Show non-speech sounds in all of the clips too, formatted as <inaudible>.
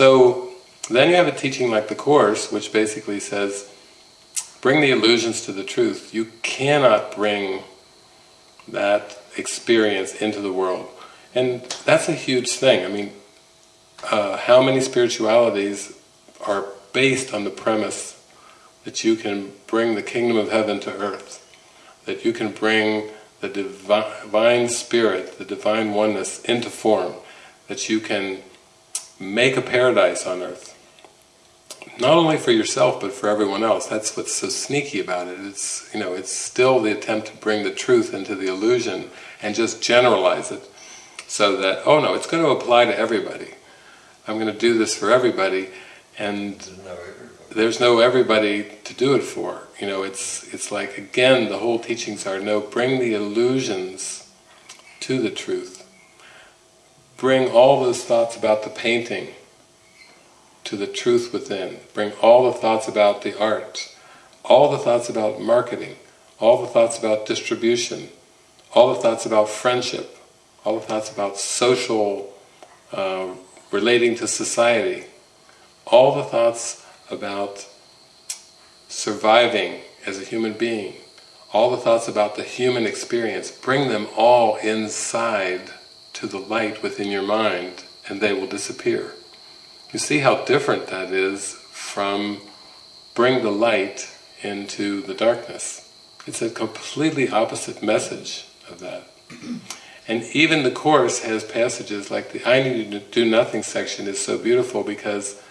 So then you have a teaching like the Course, which basically says, bring the illusions to the truth. You cannot bring that experience into the world. And that's a huge thing. I mean, uh, how many spiritualities are based on the premise that you can bring the kingdom of heaven to earth, that you can bring the divine spirit, the divine oneness into form, that you can make a paradise on earth. Not only for yourself, but for everyone else. That's what's so sneaky about it. It's, you know, it's still the attempt to bring the truth into the illusion and just generalize it so that, oh no, it's going to apply to everybody. I'm going to do this for everybody, and there's no everybody to do it for. You know, it's it's like again the whole teachings are no, bring the illusions to the truth. Bring all those thoughts about the painting to the truth within. Bring all the thoughts about the art, all the thoughts about marketing, all the thoughts about distribution, all the thoughts about friendship, all the thoughts about social, uh, relating to society, all the thoughts about surviving as a human being, all the thoughts about the human experience, bring them all inside to the light within your mind and they will disappear. You see how different that is from bring the light into the darkness. It's a completely opposite message of that. And even the Course has passages like the I need to do nothing section is so beautiful because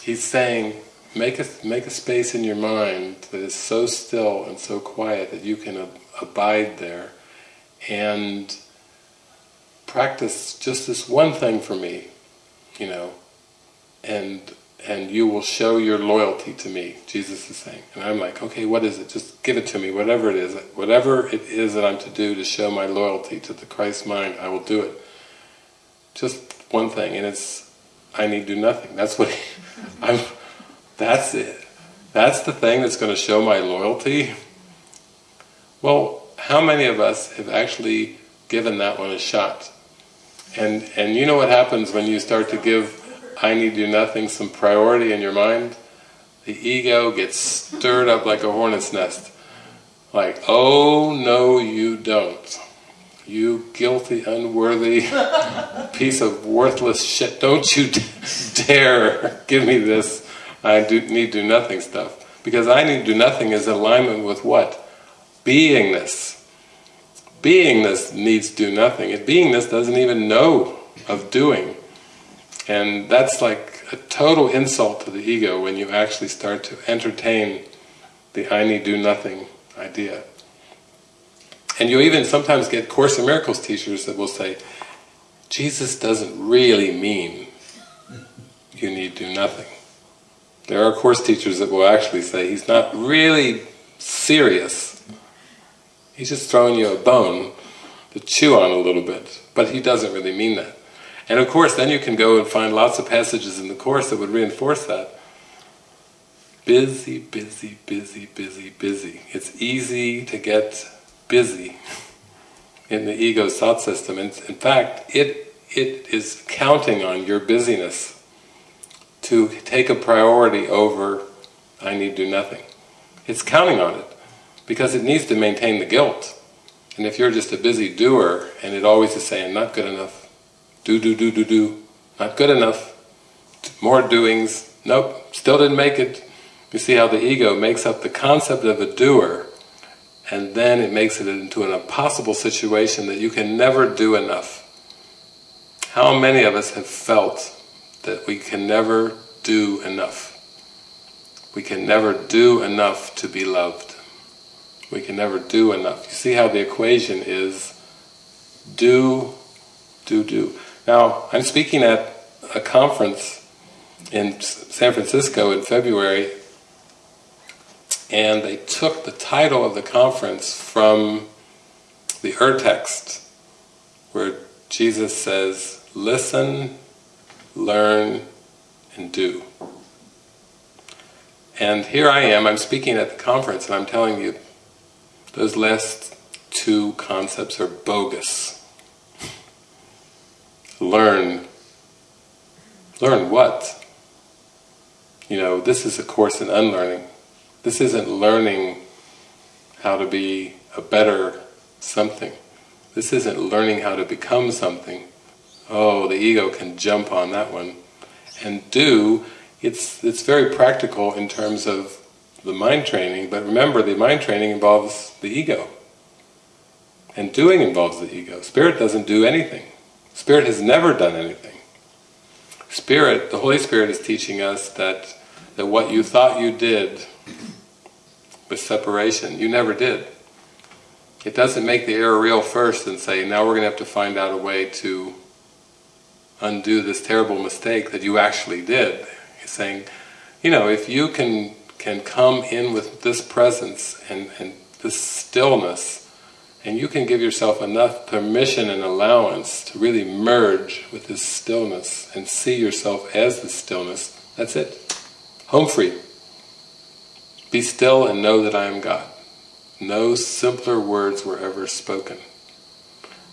he's saying, make a, make a space in your mind that is so still and so quiet that you can ab abide there and practice just this one thing for me, you know, and and you will show your loyalty to me, Jesus is saying. And I'm like, okay, what is it? Just give it to me, whatever it is. Whatever it is that I'm to do to show my loyalty to the Christ mind, I will do it. Just one thing, and it's, I need do nothing. That's what, he, <laughs> I'm, that's it. That's the thing that's going to show my loyalty. Well, how many of us have actually given that one a shot? And, and you know what happens when you start to give I need do nothing, some priority in your mind, the ego gets stirred up like a hornet's nest. Like, oh no you don't. You guilty, unworthy <laughs> piece of worthless shit, don't you dare give me this I do, need do nothing stuff. Because I need do nothing is alignment with what? Beingness. Beingness needs do nothing. Beingness doesn't even know of doing. And that's like a total insult to the ego when you actually start to entertain the I need do nothing idea. And you even sometimes get Course in Miracles teachers that will say, Jesus doesn't really mean you need do nothing. There are Course teachers that will actually say he's not really serious. He's just throwing you a bone to chew on a little bit, but he doesn't really mean that. And of course then you can go and find lots of passages in the Course that would reinforce that. Busy, busy, busy, busy, busy. It's easy to get busy in the ego thought system. And in fact, it, it is counting on your busyness to take a priority over I need do nothing. It's counting on it because it needs to maintain the guilt. And if you're just a busy doer and it always is saying not good enough, do, do, do, do, do, not good enough, more doings, nope, still didn't make it. You see how the ego makes up the concept of a doer and then it makes it into an impossible situation that you can never do enough. How many of us have felt that we can never do enough? We can never do enough to be loved. We can never do enough. You see how the equation is do, do, do. Now, I'm speaking at a conference in San Francisco in February and they took the title of the conference from the Ur-text where Jesus says, listen, learn, and do. And here I am, I'm speaking at the conference and I'm telling you, those last two concepts are bogus learn, Learn what? You know, this is a course in unlearning. This isn't learning how to be a better something. This isn't learning how to become something. Oh, the ego can jump on that one. And do, it's, it's very practical in terms of the mind training, but remember the mind training involves the ego. And doing involves the ego. Spirit doesn't do anything. Spirit has never done anything. Spirit, the Holy Spirit is teaching us that, that what you thought you did with separation, you never did. It doesn't make the error real first and say, now we're going to have to find out a way to undo this terrible mistake that you actually did. He's saying, you know, if you can can come in with this presence and, and this stillness, and you can give yourself enough permission and allowance to really merge with this stillness and see yourself as the stillness, that's it. Home free. Be still and know that I am God. No simpler words were ever spoken.